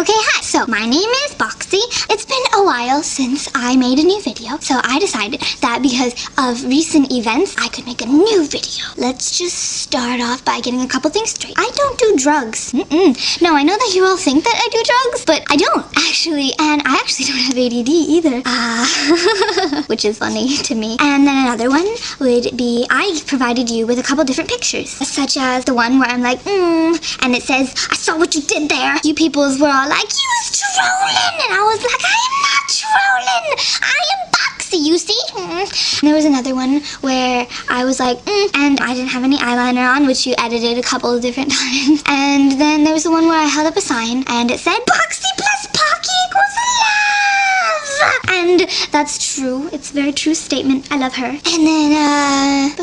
Okay, hi. So, my name is Boxxy. It's been a while since I made a new video, so I decided that because of recent events, I could make a new video. Let's just start off by getting a couple things straight. I don't do drugs. Mm-mm. No, I know that you all think that I do drugs, but I don't, actually. And I actually don't have ADD either. Uh, which is funny to me. And then another one would be I provided you with a couple different pictures, such as the one where I'm like, mmm, and it says, I saw what you did there. You peoples were all like, you was trolling. And I was like, I am not trolling. I am Boxxy, you see? Mm. And there was another one where I was like, mm, and I didn't have any eyeliner on, which you edited a couple of different times. And then there was the one where I held up a sign and it said, Boxxy And that's true. It's a very true statement. I love her. And then, uh,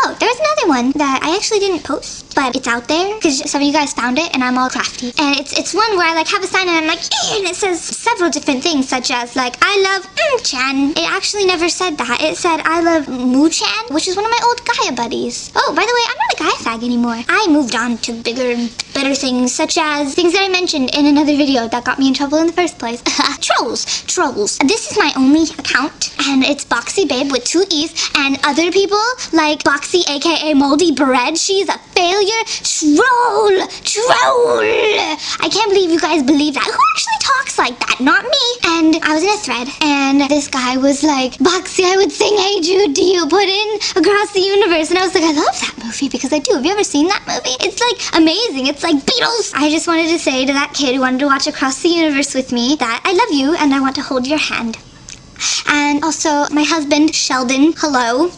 oh, there was another one that I actually didn't post, but it's out there because some of you guys found it, and I'm all crafty. And it's it's one where I like have a sign and I'm like, eh, and it says several different things, such as like I love Chan. It actually never said that. It said I love Moo Chan, which is one of my old Gaia buddies. Oh, by the way, I'm not a Gaia fag anymore. I moved on to bigger and better things, such as things that I mentioned in another video that got me in trouble in the first place. trolls, trolls. This is my only account, and it's Boxxy Babe with two E's, and other people like Boxxy, aka Moldy Bread. She's a failure. Troll, troll. I can't believe you guys believe that. Who actually talks like that? Not me. And I was in a thread, and this guy was like, Boxxy, I would sing Hey Jude do you, put in Across the Universe. And I was like, I love that movie because I do. Have you ever seen that movie? It's like amazing. It's like Beatles. I just wanted to say to that kid who wanted to watch Across the Universe with me that I love you and I want to hold your hand. And also, my husband, Sheldon, hello.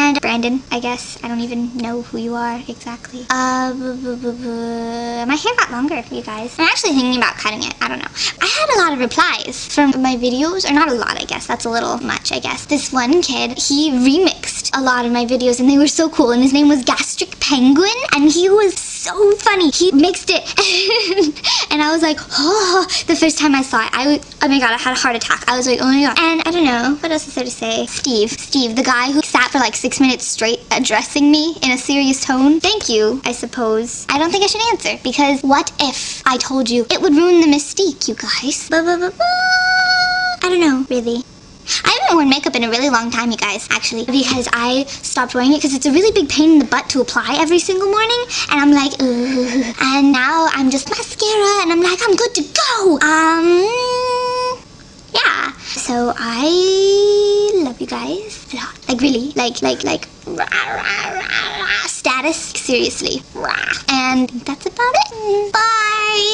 And Brandon, I guess. I don't even know who you are exactly. Uh, my hair got longer, you guys. I'm actually thinking about cutting it. I don't know. I had a lot of replies from my videos, or not a lot, I guess. That's a little much, I guess. This one kid, he remixed a lot of my videos, and they were so cool. And his name was Gastric Penguin, and he was so funny. He mixed it, and I was like, oh, the first time I saw it, I was, oh my god, I had a heart attack. I was like, oh my god. And I don't know, what else is there to say? Steve, Steve, the guy who sat for like six minutes straight addressing me in a serious tone. Thank you, I suppose. I don't think I should answer, because what if I told you? It would ruin the mystique, you guys. Ba -ba -ba -ba. I don't know, really. I haven't worn makeup in a really long time, you guys, actually, because I stopped wearing it because it's a really big pain in the butt to apply every single morning, and I'm like. and now I'm just mascara, and I'm like, I'm good go. Um, yeah. So I love you guys a lot, like really, like, like, like, rah, rah, rah, status, seriously, and that's about it. Bye.